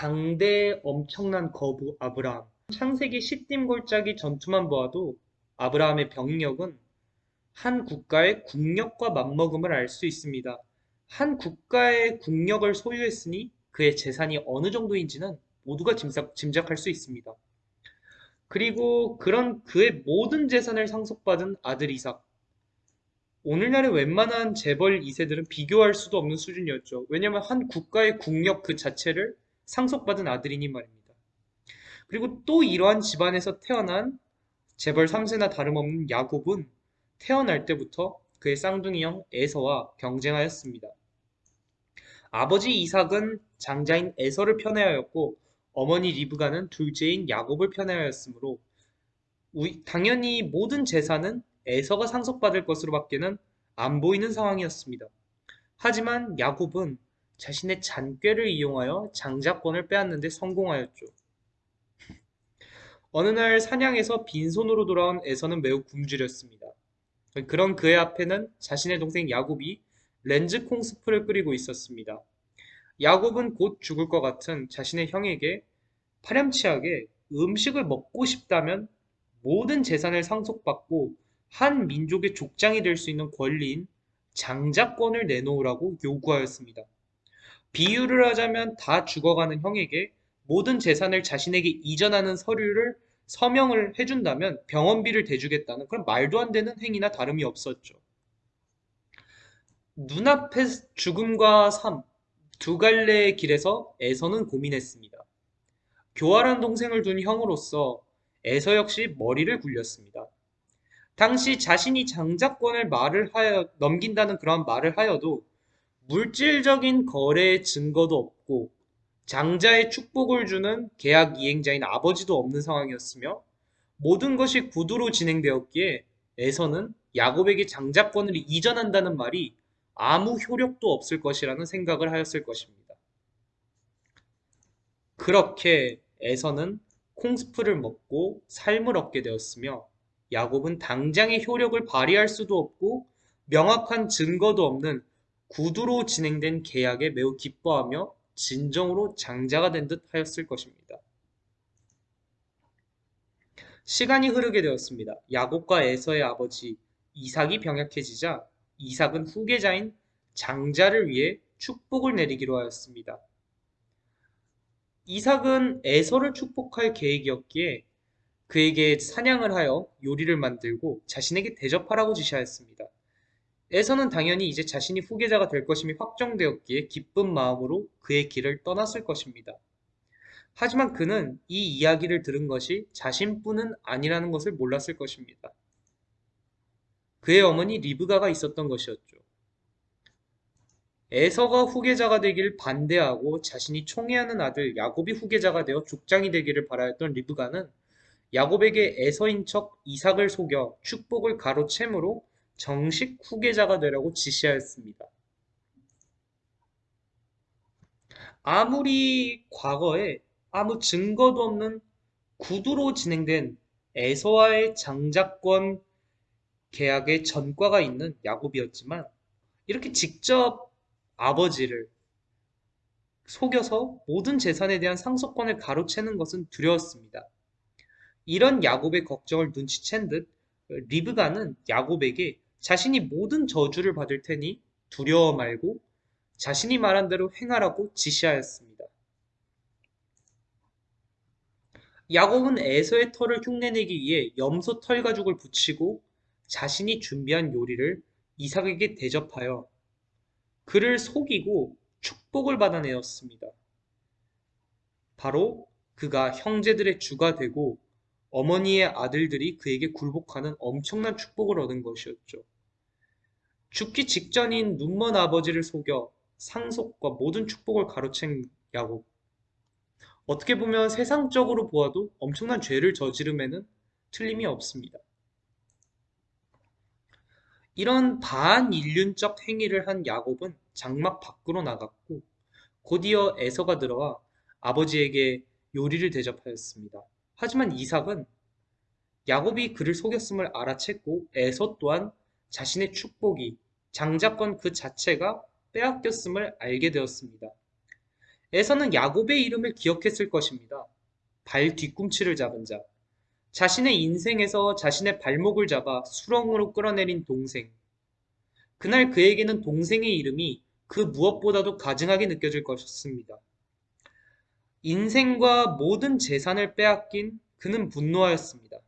당대의 엄청난 거부 아브라함. 창세기 시딤골짜기 전투만 보아도 아브라함의 병력은 한 국가의 국력과 맞먹음을 알 수 있습니다. 한 국가의 국력을 소유했으니 그의 재산이 어느 정도인지는 모두가 짐작, 짐작 할 수 있습니다. 그리고 그런 그의 모든 재산을 상속받은 아들 이삭. 오늘날의 웬만한 재벌 2세들은 비교할 수도 없는 수준이었죠. 왜냐하면 한 국가의 국력 그 자체를 상속받은 아들이니 말입니다. 그리고 또 이러한 집안에서 태어난 재벌 3세나 다름없는 야곱은 태어날 때부터 그의 쌍둥이 형 에서와 경쟁하였습니다. 아버지 이삭은 장자인 에서를 편애하였고 어머니 리브가는 둘째인 야곱을 편애하였으므로 당연히 모든 재산은 에서가 상속받을 것으로 밖에는 안 보이는 상황이었습니다. 하지만 야곱은 자신의 잔꾀를 이용하여 장자권을 빼앗는 데 성공하였죠. 어느 날 사냥에서 빈손으로 돌아온 에서는 매우 굶주렸습니다. 그런 그의 앞에는 자신의 동생 야곱이 렌즈 콩스프를 끓이고 있었습니다. 야곱은 곧 죽을 것 같은 자신의 형에게 파렴치하게 음식을 먹고 싶다면 모든 재산을 상속받고 한 민족의 족장이 될 수 있는 권리인 장자권을 내놓으라고 요구하였습니다. 비유를 하자면 다 죽어가는 형에게 모든 재산을 자신에게 이전하는 서류를 서명을 해준다면 병원비를 대주겠다는 그런 말도 안 되는 행위나 다름이 없었죠. 눈앞의 죽음과 삶, 두 갈래의 길에서 에서는 고민했습니다. 교활한 동생을 둔 형으로서 에서 역시 머리를 굴렸습니다. 당시 자신이 장자권을 말을 하여 넘긴다는 그런 말을 하여도 물질적인 거래의 증거도 없고 장자의 축복을 주는 계약 이행자인 아버지도 없는 상황이었으며 모든 것이 구두로 진행되었기에 에서는 야곱에게 장자권을 이전한다는 말이 아무 효력도 없을 것이라는 생각을 하였을 것입니다. 그렇게 에서는 콩스프를 먹고 삶을 얻게 되었으며 야곱은 당장의 효력을 발휘할 수도 없고 명확한 증거도 없는 구두로 진행된 계약에 매우 기뻐하며 진정으로 장자가 된 듯 하였을 것입니다. 시간이 흐르게 되었습니다. 야곱과 에서의 아버지 이삭이 병약해지자 이삭은 후계자인 장자를 위해 축복을 내리기로 하였습니다. 이삭은 에서를 축복할 계획이었기에 그에게 사냥을 하여 요리를 만들고 자신에게 대접하라고 지시하였습니다. 에서는 당연히 이제 자신이 후계자가 될 것임이 확정되었기에 기쁜 마음으로 그의 길을 떠났을 것입니다. 하지만 그는 이 이야기를 들은 것이 자신뿐은 아니라는 것을 몰랐을 것입니다. 그의 어머니 리브가가 있었던 것이었죠. 에서가 후계자가 되길 반대하고 자신이 총애하는 아들 야곱이 후계자가 되어 족장이 되기를 바라였던 리브가는 야곱에게 에서인 척 이삭을 속여 축복을 가로채므로 정식 후계자가 되라고 지시하였습니다. 아무리 과거에 아무 증거도 없는 구두로 진행된 에서와의 장자권 계약의 전과가 있는 야곱이었지만 이렇게 직접 아버지를 속여서 모든 재산에 대한 상속권을 가로채는 것은 두려웠습니다. 이런 야곱의 걱정을 눈치챈 듯 리브가는 야곱에게 자신이 모든 저주를 받을 테니 두려워 말고 자신이 말한 대로 행하라고 지시하였습니다. 야곱은 에서의 털을 흉내내기 위해 염소 털 가죽을 붙이고 자신이 준비한 요리를 이삭에게 대접하여 그를 속이고 축복을 받아내었습니다. 바로 그가 형제들의 주가 되고 어머니의 아들들이 그에게 굴복하는 엄청난 축복을 얻은 것이었죠. 죽기 직전인 눈먼 아버지를 속여 상속과 모든 축복을 가로챈 야곱. 어떻게 보면 세상적으로 보아도 엄청난 죄를 저지름에는 틀림이 없습니다. 이런 반인륜적 행위를 한 야곱은 장막 밖으로 나갔고 곧이어 에서가 들어와 아버지에게 요리를 대접하였습니다. 하지만 이삭은 야곱이 그를 속였음을 알아챘고 에서 또한 자신의 축복이 장자권 그 자체가 빼앗겼음을 알게 되었습니다. 에서는 야곱의 이름을 기억했을 것입니다. 발 뒤꿈치를 잡은 자. 자신의 인생에서 자신의 발목을 잡아 수렁으로 끌어내린 동생. 그날 그에게는 동생의 이름이 그 무엇보다도 가증하게 느껴질 것이었습니다. 인생과 모든 재산을 빼앗긴 그는 분노하였습니다.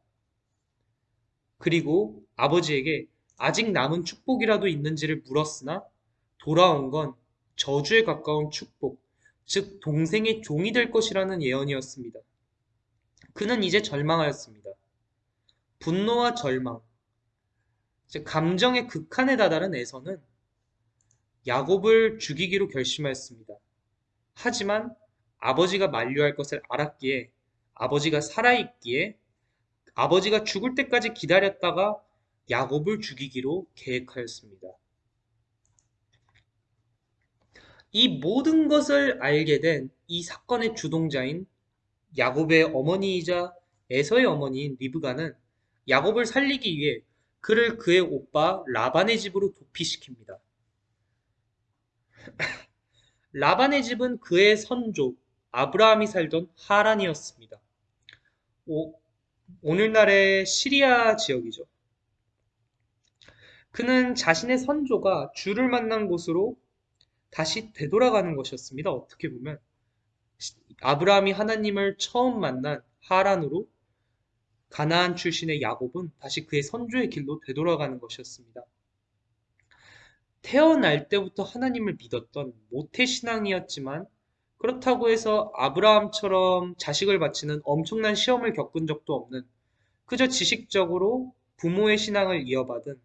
그리고 아버지에게 아직 남은 축복이라도 있는지를 물었으나 돌아온 건 저주에 가까운 축복, 즉 동생의 종이 될 것이라는 예언이었습니다. 그는 이제 절망하였습니다. 분노와 절망, 감정의 극한에 다다른 에서는 야곱을 죽이기로 결심하였습니다. 하지만 아버지가 만류할 것을 알았기에 아버지가 살아있기에 아버지가 죽을 때까지 기다렸다가 야곱을 죽이기로 계획하였습니다. 이 모든 것을 알게 된 이 사건의 주동자인 야곱의 어머니이자 에서의 어머니인 리브가는 야곱을 살리기 위해 그를 그의 오빠 라반의 집으로 도피시킵니다. 라반의 집은 그의 선조 아브라함이 살던 하란이었습니다. 오, 오늘날의 시리아 지역이죠. 그는 자신의 선조가 주를 만난 곳으로 다시 되돌아가는 것이었습니다. 어떻게 보면 아브라함이 하나님을 처음 만난 하란으로 가나안 출신의 야곱은 다시 그의 선조의 길로 되돌아가는 것이었습니다. 태어날 때부터 하나님을 믿었던 모태 신앙이었지만 그렇다고 해서 아브라함처럼 자식을 바치는 엄청난 시험을 겪은 적도 없는 그저 지식적으로 부모의 신앙을 이어받은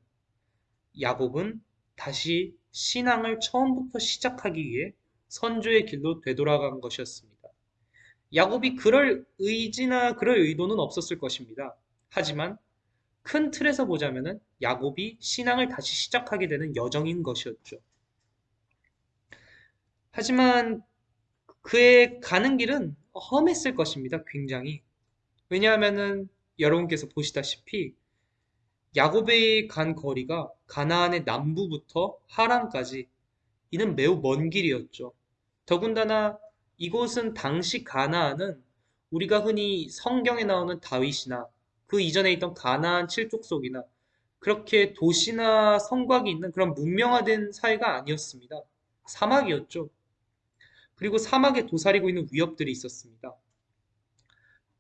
야곱은 다시 신앙을 처음부터 시작하기 위해 선조의 길로 되돌아간 것이었습니다. 야곱이 그럴 의지나 그럴 의도는 없었을 것입니다. 하지만 큰 틀에서 보자면 야곱이 신앙을 다시 시작하게 되는 여정인 것이었죠. 하지만 그의 가는 길은 험했을 것입니다. 굉장히. 왜냐하면은 여러분께서 보시다시피 야곱이 간 거리가 가나안의 남부부터 하란까지 이는 매우 먼 길이었죠. 더군다나 이곳은 당시 가나안은 우리가 흔히 성경에 나오는 다윗이나 그 이전에 있던 가나안 칠족속이나 그렇게 도시나 성곽이 있는 그런 문명화된 사회가 아니었습니다. 사막이었죠. 그리고 사막에 도사리고 있는 위협들이 있었습니다.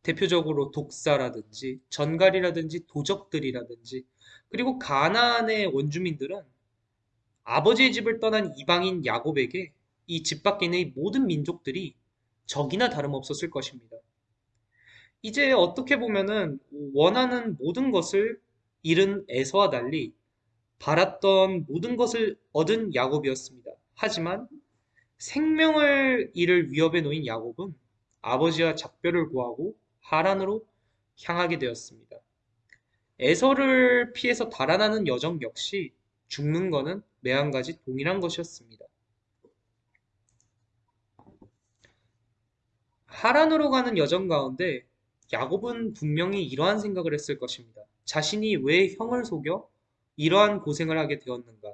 대표적으로 독사라든지 전갈이라든지 도적들이라든지 그리고 가나안의 원주민들은 아버지의 집을 떠난 이방인 야곱에게 이 집 밖에 있는 이 모든 민족들이 적이나 다름없었을 것입니다. 이제 어떻게 보면은 원하는 모든 것을 잃은 에서와 달리 바랐던 모든 것을 얻은 야곱이었습니다. 하지만 생명을 잃을 위협에 놓인 야곱은 아버지와 작별을 구하고 하란으로 향하게 되었습니다. 에서를 피해서 달아나는 여정 역시 죽는 것은 매한가지 동일한 것이었습니다. 하란으로 가는 여정 가운데 야곱은 분명히 이러한 생각을 했을 것입니다. 자신이 왜 형을 속여 이러한 고생을 하게 되었는가?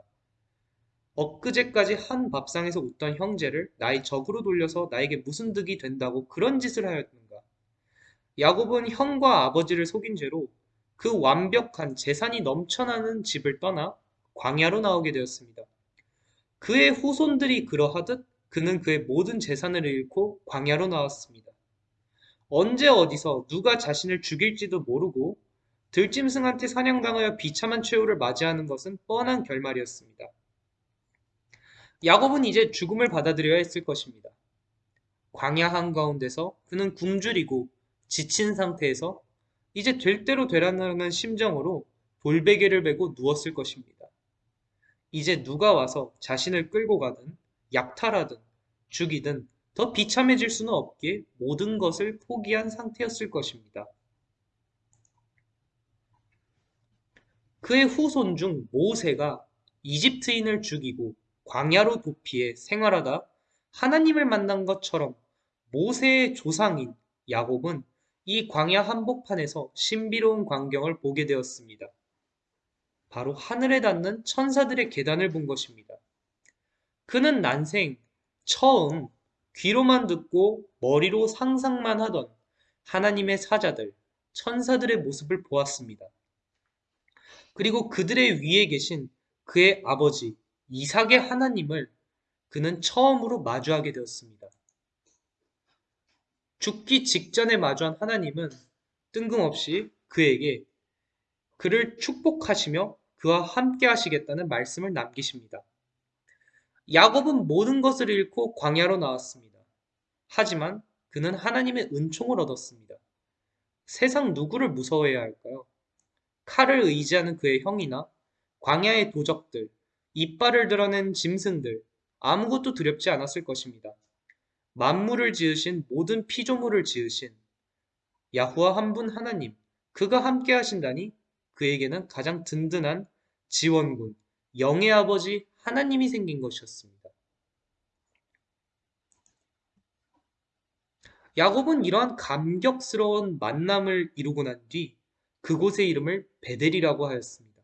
엊그제까지 한 밥상에서 웃던 형제를 나의 적으로 돌려서 나에게 무슨 득이 된다고 그런 짓을 하였는가? 야곱은 형과 아버지를 속인 죄로 그 완벽한 재산이 넘쳐나는 집을 떠나 광야로 나오게 되었습니다. 그의 후손들이 그러하듯 그는 그의 모든 재산을 잃고 광야로 나왔습니다. 언제 어디서 누가 자신을 죽일지도 모르고 들짐승한테 사냥당하여 비참한 최후를 맞이하는 것은 뻔한 결말이었습니다. 야곱은 이제 죽음을 받아들여야 했을 것입니다. 광야 한가운데서 그는 굶주리고 지친 상태에서 이제 될 대로 되라는 심정으로 돌베개를 베고 누웠을 것입니다. 이제 누가 와서 자신을 끌고 가든 약탈하든 죽이든 더 비참해질 수는 없기에 모든 것을 포기한 상태였을 것입니다. 그의 후손 중 모세가 이집트인을 죽이고 광야로 도피해 생활하다 하나님을 만난 것처럼 모세의 조상인 야곱은 이 광야 한복판에서 신비로운 광경을 보게 되었습니다. 바로 하늘에 닿는 천사들의 계단을 본 것입니다. 그는 난생 처음 귀로만 듣고 머리로 상상만 하던 하나님의 사자들, 천사들의 모습을 보았습니다. 그리고 그들의 위에 계신 그의 아버지 이삭의 하나님을 그는 처음으로 마주하게 되었습니다. 죽기 직전에 마주한 하나님은 뜬금없이 그에게 그를 축복하시며 그와 함께 하시겠다는 말씀을 남기십니다. 야곱은 모든 것을 잃고 광야로 나왔습니다. 하지만 그는 하나님의 은총을 얻었습니다. 세상 누구를 무서워해야 할까요? 칼을 의지하는 그의 형이나 광야의 도적들, 이빨을 드러낸 짐승들, 아무것도 두렵지 않았을 것입니다. 만물을 지으신 모든 피조물을 지으신 야후와 한 분 하나님, 그가 함께 하신다니 그에게는 가장 든든한 지원군, 영의 아버지 하나님이 생긴 것이었습니다. 야곱은 이러한 감격스러운 만남을 이루고 난 뒤 그곳의 이름을 베델이라고 하였습니다.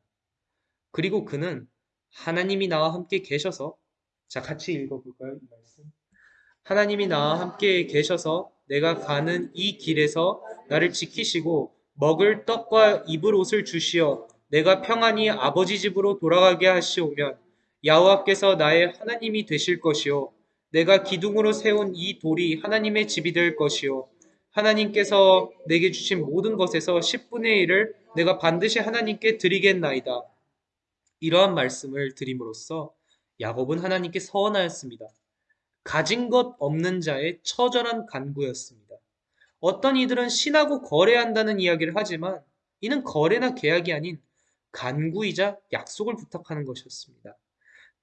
그리고 그는 하나님이 나와 함께 계셔서 자 같이 읽어볼까요? 이 말씀. 하나님이 나와 함께 계셔서 내가 가는 이 길에서 나를 지키시고 먹을 떡과 입을 옷을 주시어 내가 평안히 아버지 집으로 돌아가게 하시오면 야호와께서 나의 하나님이 되실 것이요 내가 기둥으로 세운 이 돌이 하나님의 집이 될 것이요 하나님께서 내게 주신 모든 것에서 10분의 1을 내가 반드시 하나님께 드리겠나이다. 이러한 말씀을 드림으로써 야곱은 하나님께 서원하였습니다. 가진 것 없는 자의 처절한 간구였습니다. 어떤 이들은 신하고 거래한다는 이야기를 하지만 이는 거래나 계약이 아닌 간구이자 약속을 부탁하는 것이었습니다.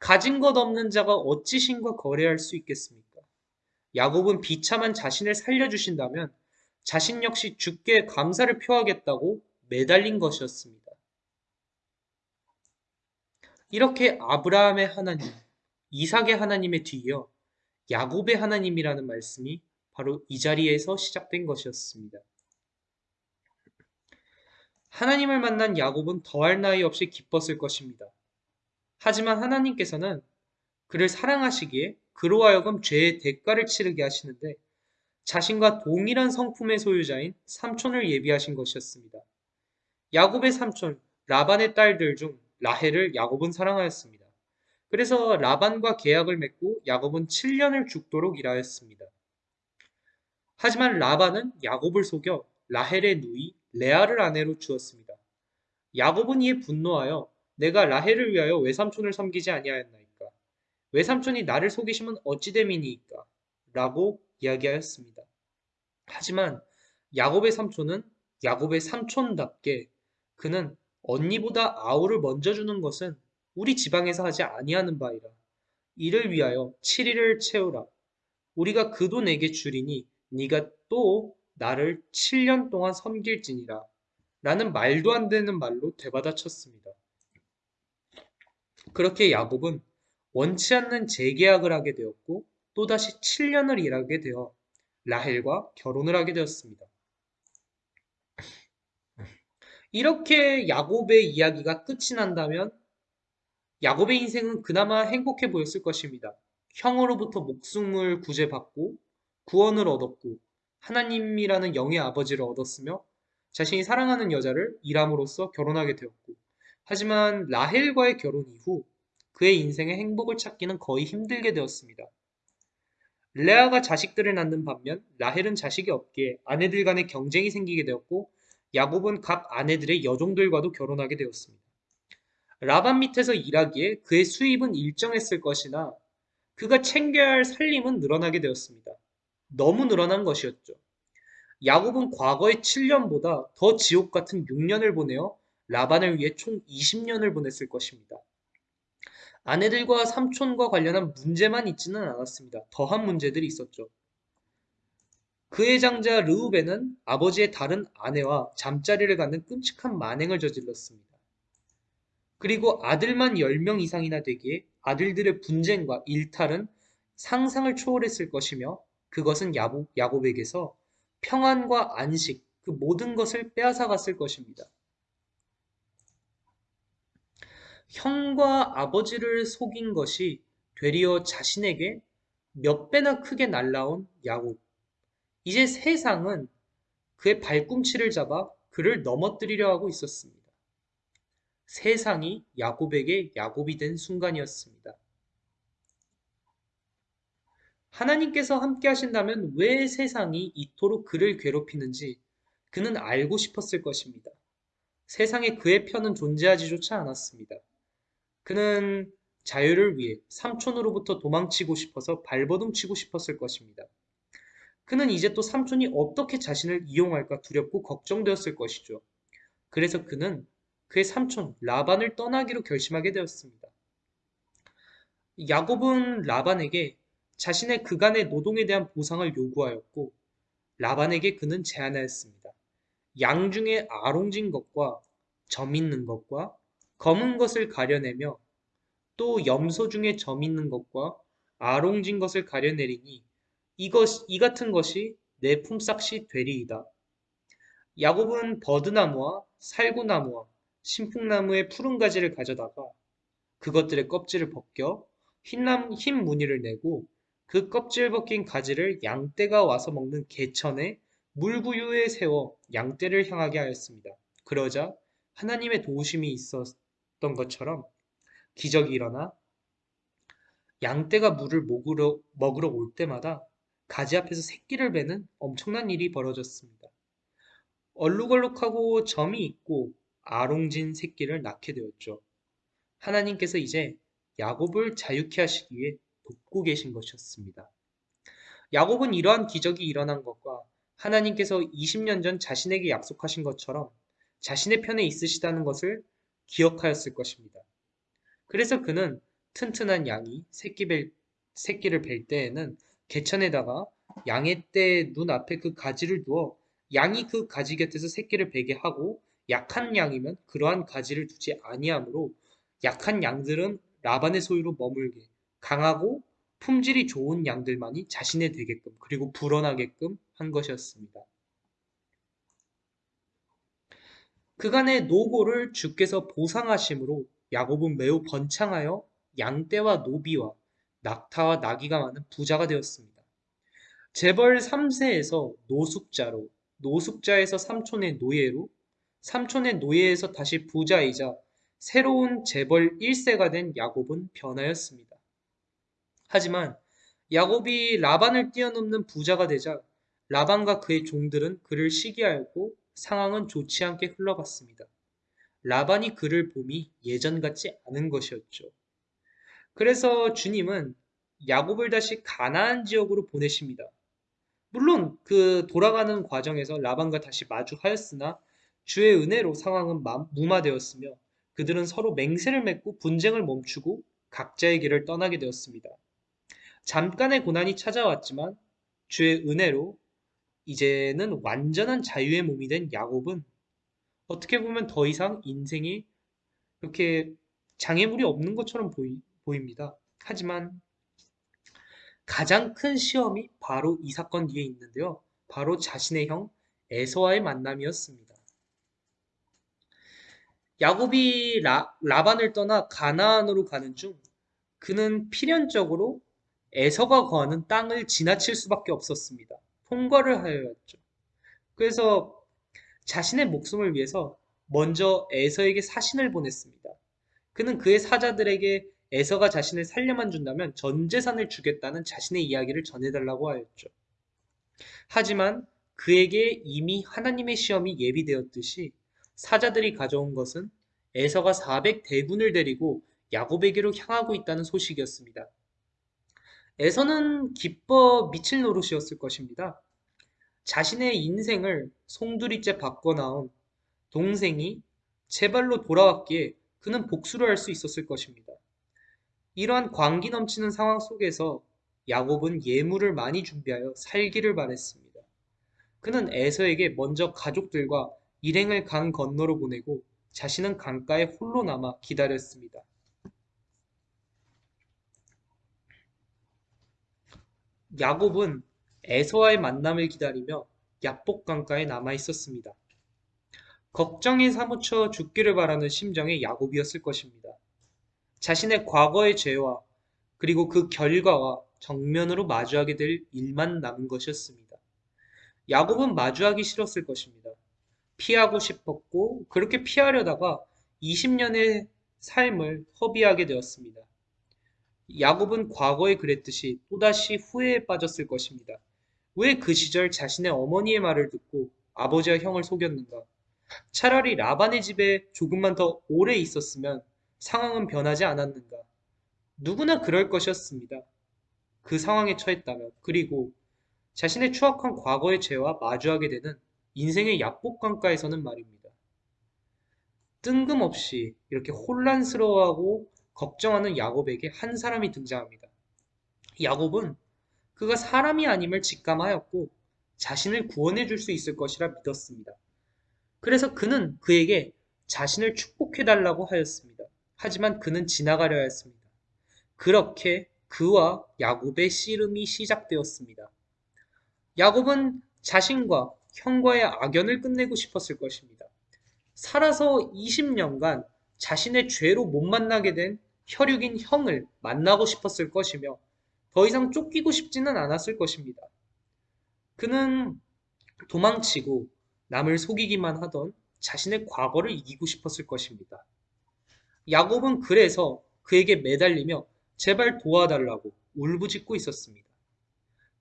가진 것 없는 자가 어찌 신과 거래할 수 있겠습니까? 야곱은 비참한 자신을 살려주신다면 자신 역시 주께 감사를 표하겠다고 매달린 것이었습니다. 이렇게 아브라함의 하나님, 이삭의 하나님에 뒤이어 야곱의 하나님이라는 말씀이 바로 이 자리에서 시작된 것이었습니다. 하나님을 만난 야곱은 더할 나위 없이 기뻤을 것입니다. 하지만 하나님께서는 그를 사랑하시기에 그로 하여금 죄의 대가를 치르게 하시는데 자신과 동일한 성품의 소유자인 삼촌을 예비하신 것이었습니다. 야곱의 삼촌 라반의 딸들 중 라헬을 야곱은 사랑하였습니다. 그래서 라반과 계약을 맺고 야곱은 7년을 죽도록 일하였습니다. 하지만 라반은 야곱을 속여 라헬의 누이 레아를 아내로 주었습니다. 야곱은 이에 분노하여 내가 라헬을 위하여 외삼촌을 섬기지 아니하였나이까 외삼촌이 나를 속이시면 어찌 됨이니이까 라고 이야기하였습니다. 하지만 야곱의 삼촌은 야곱의 삼촌답게 그는 언니보다 아우를 먼저 주는 것은 우리 지방에서 하지 아니하는 바이라. 이를 위하여 7일을 채우라. 우리가 그돈 내게 주리니 네가 또 나를 7년 동안 섬길지니라. 라는 말도 안 되는 말로 되받아쳤습니다. 그렇게 야곱은 원치 않는 재계약을 하게 되었고 또다시 7년을 일하게 되어 라헬과 결혼을 하게 되었습니다. 이렇게 야곱의 이야기가 끝이 난다면 야곱의 인생은 그나마 행복해 보였을 것입니다. 형으로부터 목숨을 구제받고 구원을 얻었고 하나님이라는 영의 아버지를 얻었으며 자신이 사랑하는 여자를 일함으로써 결혼하게 되었고 하지만 라헬과의 결혼 이후 그의 인생의 행복을 찾기는 거의 힘들게 되었습니다. 레아가 자식들을 낳는 반면 라헬은 자식이 없기에 아내들 간의 경쟁이 생기게 되었고 야곱은 각 아내들의 여종들과도 결혼하게 되었습니다. 라반 밑에서 일하기에 그의 수입은 일정했을 것이나 그가 챙겨야 할 살림은 늘어나게 되었습니다. 너무 늘어난 것이었죠. 야곱은 과거의 7년보다 더 지옥 같은 6년을 보내어 라반을 위해 총 20년을 보냈을 것입니다. 아내들과 삼촌과 관련한 문제만 있지는 않았습니다. 더한 문제들이 있었죠. 그의 장자 르우벤은 아버지의 다른 아내와 잠자리를 갖는 끔찍한 만행을 저질렀습니다. 그리고 아들만 10명 이상이나 되기에 아들들의 분쟁과 일탈은 상상을 초월했을 것이며 그것은 야곱, 야곱에게서 평안과 안식, 그 모든 것을 빼앗아 갔을 것입니다. 형과 아버지를 속인 것이 되리어 자신에게 몇 배나 크게 날라온 야곱. 이제 세상은 그의 발꿈치를 잡아 그를 넘어뜨리려 하고 있었습니다. 세상이 야곱에게 야곱이 된 순간이었습니다. 하나님께서 함께 하신다면 왜 세상이 이토록 그를 괴롭히는지 그는 알고 싶었을 것입니다. 세상에 그의 편은 존재하지조차 않았습니다. 그는 자유를 위해 삼촌으로부터 도망치고 싶어서 발버둥 치고 싶었을 것입니다. 그는 이제 또 삼촌이 어떻게 자신을 이용할까 두렵고 걱정되었을 것이죠. 그래서 그는 그의 삼촌 라반을 떠나기로 결심하게 되었습니다. 야곱은 라반에게 자신의 그간의 노동에 대한 보상을 요구하였고 라반에게 그는 제안하였습니다. 양 중에 아롱진 것과 점 있는 것과 검은 것을 가려내며 또 염소 중에 점 있는 것과 아롱진 것을 가려내리니 이것 이 같은 것이 내 품삯이 되리이다. 야곱은 버드나무와 살구나무와 신풍나무의 푸른 가지를 가져다가 그것들의 껍질을 벗겨 흰남, 흰 무늬를 내고 그 껍질 벗긴 가지를 양떼가 와서 먹는 개천에 물구유에 세워 양떼를 향하게 하였습니다. 그러자 하나님의 도우심이 있었던 것처럼 기적이 일어나 양떼가 물을 먹으러, 먹으러 올 때마다 가지 앞에서 새끼를 베는 엄청난 일이 벌어졌습니다. 얼룩얼룩하고 점이 있고 아롱진 새끼를 낳게 되었죠. 하나님께서 이제 야곱을 자유케 하시기 위해 돕고 계신 것이었습니다. 야곱은 이러한 기적이 일어난 것과 하나님께서 20년 전 자신에게 약속하신 것처럼 자신의 편에 있으시다는 것을 기억하였을 것입니다. 그래서 그는 튼튼한 양이 새끼 벨, 새끼를 벨 때에는 개천에다가 양의 떼 눈앞에 그 가지를 두어 양이 그 가지 곁에서 새끼를 베게 하고 약한 양이면 그러한 가지를 두지 아니하므로 약한 양들은 라반의 소유로 머물게 강하고 품질이 좋은 양들만이 자신의 되게끔 그리고 불어나게끔 한 것이었습니다. 그간의 노고를 주께서 보상하심으로 야곱은 매우 번창하여 양떼와 노비와 낙타와 나귀가 많은 부자가 되었습니다. 재벌 3세에서 노숙자로, 노숙자에서 삼촌의 노예로, 삼촌의 노예에서 다시 부자이자 새로운 재벌 1세가 된 야곱은 변하였습니다. 하지만 야곱이 라반을 뛰어넘는 부자가 되자 라반과 그의 종들은 그를 시기하였고 상황은 좋지 않게 흘러갔습니다. 라반이 그를 봄이 예전 같지 않은 것이었죠. 그래서 주님은 야곱을 다시 가나안 지역으로 보내십니다. 물론 그 돌아가는 과정에서 라반과 다시 마주하였으나 주의 은혜로 상황은 무마되었으며 그들은 서로 맹세를 맺고 분쟁을 멈추고 각자의 길을 떠나게 되었습니다. 잠깐의 고난이 찾아왔지만 주의 은혜로 이제는 완전한 자유의 몸이 된 야곱은 어떻게 보면 더 이상 인생이 이렇게 장애물이 없는 것처럼 보이, 보입니다. 하지만 가장 큰 시험이 바로 이 사건 뒤에 있는데요. 바로 자신의 형 에서와의 만남이었습니다. 야곱이 라, 라반을 떠나 가나안으로 가는 중 그는 필연적으로 에서가 거하는 땅을 지나칠 수밖에 없었습니다. 통과를 하여였죠. 그래서 자신의 목숨을 위해서 먼저 에서에게 사신을 보냈습니다. 그는 그의 사자들에게 에서가 자신을 살려만 준다면 전 재산을 주겠다는 자신의 이야기를 전해달라고 하였죠. 하지만 그에게 이미 하나님의 시험이 예비되었듯이 사자들이 가져온 것은 에서가 400 대군을 데리고 야곱에게로 향하고 있다는 소식이었습니다. 에서는 기뻐 미칠 노릇이었을 것입니다. 자신의 인생을 송두리째 바꿔 나온 동생이 제발로 돌아왔기에 그는 복수를 할 수 있었을 것입니다. 이러한 광기 넘치는 상황 속에서 야곱은 예물을 많이 준비하여 살기를 바랬습니다. 그는 에서에게 먼저 가족들과 일행을 강 건너로 보내고 자신은 강가에 홀로 남아 기다렸습니다. 야곱은 에서와의 만남을 기다리며 야복 강가에 남아 있었습니다. 걱정에 사무쳐 죽기를 바라는 심정의 야곱이었을 것입니다. 자신의 과거의 죄와 그리고 그 결과와 정면으로 마주하게 될 일만 남은 것이었습니다. 야곱은 마주하기 싫었을 것입니다. 피하고 싶었고 그렇게 피하려다가 20년의 삶을 허비하게 되었습니다. 야곱은 과거에 그랬듯이 또다시 후회에 빠졌을 것입니다. 왜 그 시절 자신의 어머니의 말을 듣고 아버지와 형을 속였는가? 차라리 라반의 집에 조금만 더 오래 있었으면 상황은 변하지 않았는가? 누구나 그럴 것이었습니다. 그 상황에 처했다면 그리고 자신의 추악한 과거의 죄와 마주하게 되는 인생의 약복강가에서는 말입니다. 뜬금없이 이렇게 혼란스러워하고 걱정하는 야곱에게 한 사람이 등장합니다. 야곱은 그가 사람이 아님을 직감하였고 자신을 구원해 줄 수 있을 것이라 믿었습니다. 그래서 그는 그에게 자신을 축복해 달라고 하였습니다. 하지만 그는 지나가려 했습니다. 그렇게 그와 야곱의 씨름이 시작되었습니다. 야곱은 자신과 형과의 악연을 끝내고 싶었을 것입니다. 살아서 20년간 자신의 죄로 못 만나게 된 혈육인 형을 만나고 싶었을 것이며 더 이상 쫓기고 싶지는 않았을 것입니다. 그는 도망치고 남을 속이기만 하던 자신의 과거를 이기고 싶었을 것입니다. 야곱은 그래서 그에게 매달리며 제발 도와달라고 울부짖고 있었습니다.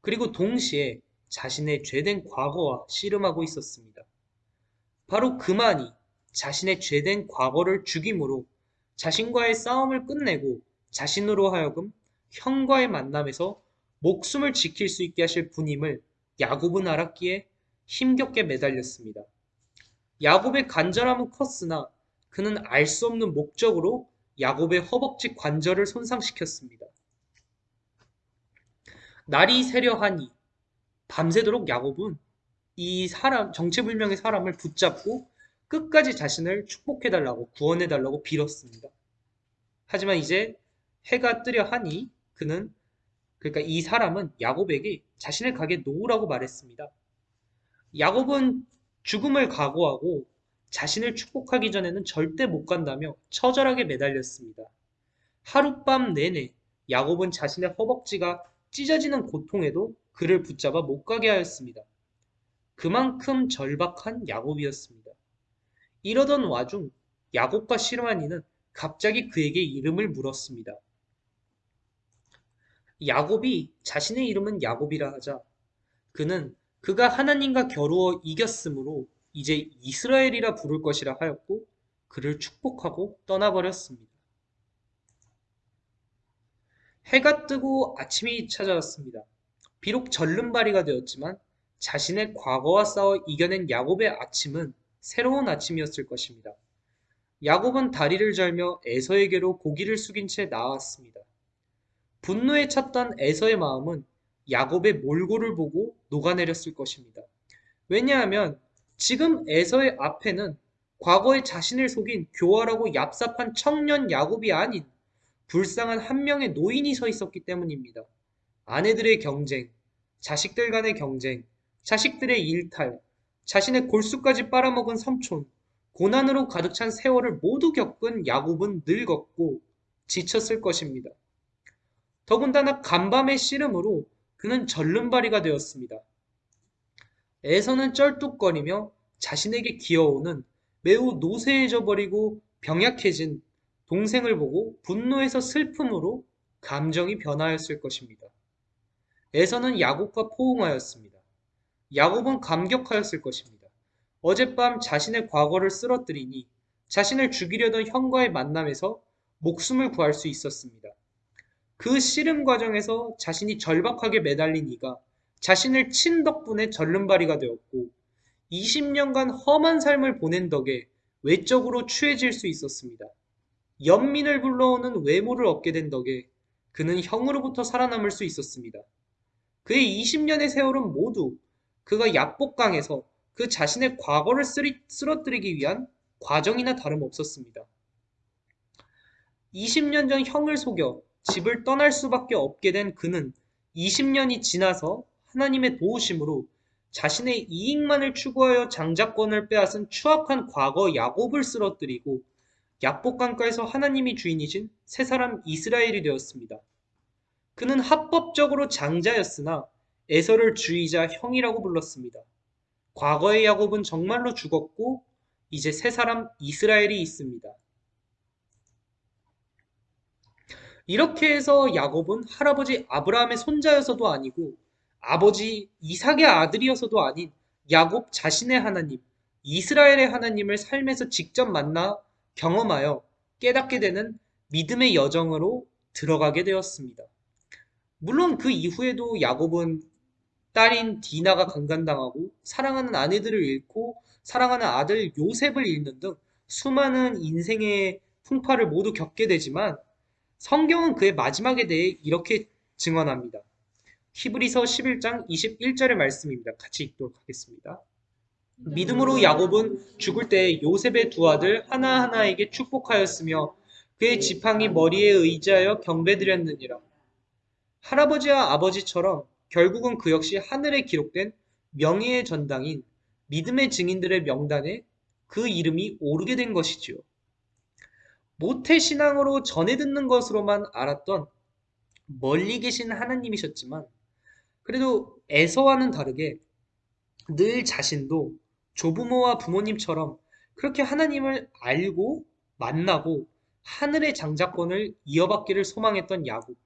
그리고 동시에 자신의 죄된 과거와 씨름하고 있었습니다. 바로 그만이 자신의 죄된 과거를 죽임으로 자신과의 싸움을 끝내고 자신으로 하여금 형과의 만남에서 목숨을 지킬 수 있게 하실 분임을 야곱은 알았기에 힘겹게 매달렸습니다. 야곱의 간절함은 컸으나 그는 알 수 없는 목적으로 야곱의 허벅지 관절을 손상시켰습니다. 날이 새려하니 밤새도록 야곱은 이 사람 정체불명의 사람을 붙잡고 끝까지 자신을 축복해달라고 구원해달라고 빌었습니다. 하지만 이제 해가 뜨려 하니 그는 그러니까 이 사람은 야곱에게 자신을 가게 놓으라고 말했습니다. 야곱은 죽음을 각오하고 자신을 축복하기 전에는 절대 못 간다며 처절하게 매달렸습니다. 하룻밤 내내 야곱은 자신의 허벅지가 찢어지는 고통에도 그를 붙잡아 못 가게 하였습니다. 그만큼 절박한 야곱이었습니다. 이러던 와중 야곱과 이는 갑자기 그에게 이름을 물었습니다. 야곱이 자신의 이름은 야곱이라 하자 그는 그가 하나님과 겨루어 이겼으므로 이제 이스라엘이라 부를 것이라 하였고 그를 축복하고 떠나버렸습니다. 해가 뜨고 아침이 찾아왔습니다. 비록 절름발이가 되었지만 자신의 과거와 싸워 이겨낸 야곱의 아침은 새로운 아침이었을 것입니다. 야곱은 다리를 절며 에서에게로 고기를 숙인 채 나왔습니다. 분노에 찼던 에서의 마음은 야곱의 몰골을 보고 녹아내렸을 것입니다. 왜냐하면 지금 에서의 앞에는 과거에 자신을 속인 교활하고 얍삽한 청년 야곱이 아닌 불쌍한 한 명의 노인이 서 있었기 때문입니다. 아내들의 경쟁, 자식들 간의 경쟁, 자식들의 일탈, 자신의 골수까지 빨아먹은 삼촌, 고난으로 가득 찬 세월을 모두 겪은 야곱은 늙었고 지쳤을 것입니다. 더군다나 간밤의 씨름으로 그는 절름발이가 되었습니다. 에서는 쩔뚝거리며 자신에게 기어오는 매우 노쇠해져 버리고 병약해진 동생을 보고 분노에서 슬픔으로 감정이 변하였을 것입니다. 에서는 야곱과 포옹하였습니다. 야곱은 감격하였을 것입니다. 어젯밤 자신의 과거를 쓰러뜨리니 자신을 죽이려던 형과의 만남에서 목숨을 구할 수 있었습니다. 그 씨름 과정에서 자신이 절박하게 매달린 이가 자신을 친 덕분에 절름발이가 되었고 20년간 험한 삶을 보낸 덕에 외적으로 추해질 수 있었습니다. 연민을 불러오는 외모를 얻게 된 덕에 그는 형으로부터 살아남을 수 있었습니다. 그의 20년의 세월은 모두 그가 얍복강에서 그 자신의 과거를 쓰리, 쓰러뜨리기 위한 과정이나 다름없었습니다. 20년 전 형을 속여 집을 떠날 수밖에 없게 된 그는 20년이 지나서 하나님의 도우심으로 자신의 이익만을 추구하여 장자권을 빼앗은 추악한 과거 야곱을 그는 합법적으로 장자였으나 에서를 주이자 형이라고 불렀습니다. 과거의 야곱은 정말로 죽었고 이제 새 사람 이스라엘이 있습니다. 이렇게 해서 야곱은 할아버지 아브라함의 손자여서도 아니고 아버지 이삭의 아들이어서도 아닌 야곱 자신의 하나님, 이스라엘의 하나님을 삶에서 직접 만나 경험하여 깨닫게 되는 믿음의 여정으로 들어가게 되었습니다. 물론 그 이후에도 야곱은 딸인 디나가 강간당하고 사랑하는 아내들을 잃고 사랑하는 아들 요셉을 잃는 등 수많은 인생의 풍파를 모두 겪게 되지만 성경은 그의 마지막에 대해 이렇게 증언합니다. 히브리서 11장 21절의 말씀입니다. 같이 읽도록 하겠습니다. 믿음으로 야곱은 죽을 때 요셉의 두 아들 하나하나에게 축복하였으며 그의 지팡이 머리에 의지하여 경배드렸느니라. 할아버지와 아버지처럼 결국은 그 역시 하늘에 기록된 명예의 전당인 믿음의 증인들의 명단에 그 이름이 오르게 된 것이지요. 모태 신앙으로 전해 듣는 것으로만 알았던 멀리 계신 하나님이셨지만 그래도 에서와는 다르게 늘 자신도 조부모와 부모님처럼 그렇게 하나님을 알고 만나고 하늘의 장자권을 이어받기를 소망했던 야곱.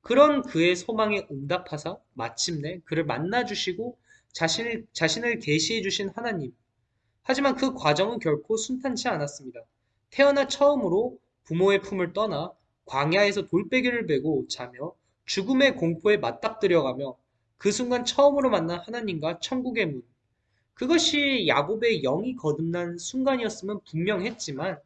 그런 그의 소망에 응답하사 마침내 그를 만나주시고 자신을, 자신을 계시해 주신 하나님. 하지만 그 과정은 결코 순탄치 않았습니다. 태어나 처음으로 부모의 품을 떠나 광야에서 돌베개를 베고 자며 죽음의 공포에 맞닥뜨려가며 그 순간 처음으로 만난 하나님과 천국의 문. 그것이 야곱의 영이 거듭난 순간이었으면 분명했지만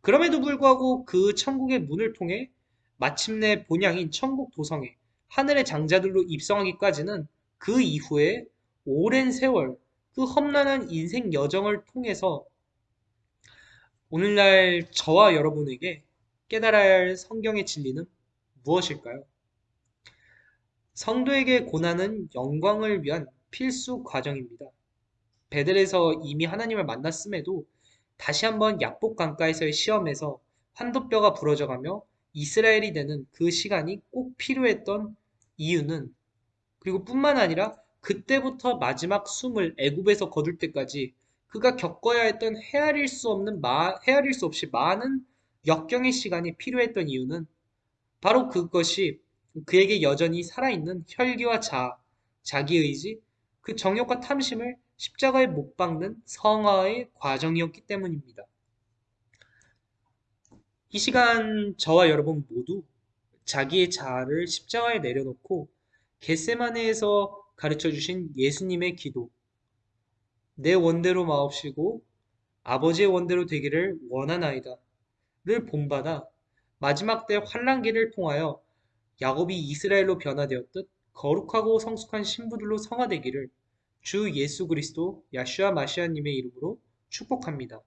그럼에도 불구하고 그 천국의 문을 통해 마침내 본향인 천국 도성에 하늘의 장자들로 입성하기까지는 그 이후에 오랜 세월 그 험난한 인생 여정을 통해서 오늘날 저와 여러분에게 깨달아야 할 성경의 진리는 무엇일까요? 성도에게 고난은 영광을 위한 필수 과정입니다. 베델에서 이미 하나님을 만났음에도 다시 한번 약복 강가에서의 시험에서 환도뼈가 부러져가며 이스라엘이 되는 그 시간이 꼭 필요했던 이유는 그리고 뿐만 아니라 그때부터 마지막 숨을 애굽에서 거둘 때까지 그가 겪어야 했던 헤아릴 수 없는 마, 헤아릴 수 없이 많은 역경의 시간이 필요했던 이유는 바로 그것이 그에게 여전히 살아있는 혈기와 자아, 자기의지, 그 정욕과 탐심을 십자가에 못 박는 성화의 과정이었기 때문입니다. 이 시간 저와 여러분 모두 자기의 자아를 십자가에 내려놓고 겟세마네에서 가르쳐 주신 예수님의 기도 내 원대로 마옵시고 아버지의 원대로 되기를 원하나이다 를 본받아 마지막 때 환란기를 통하여 야곱이 이스라엘로 변화되었듯 거룩하고 성숙한 신부들로 성화되기를 주 예수 그리스도 야슈아 마시아님의 이름으로 축복합니다.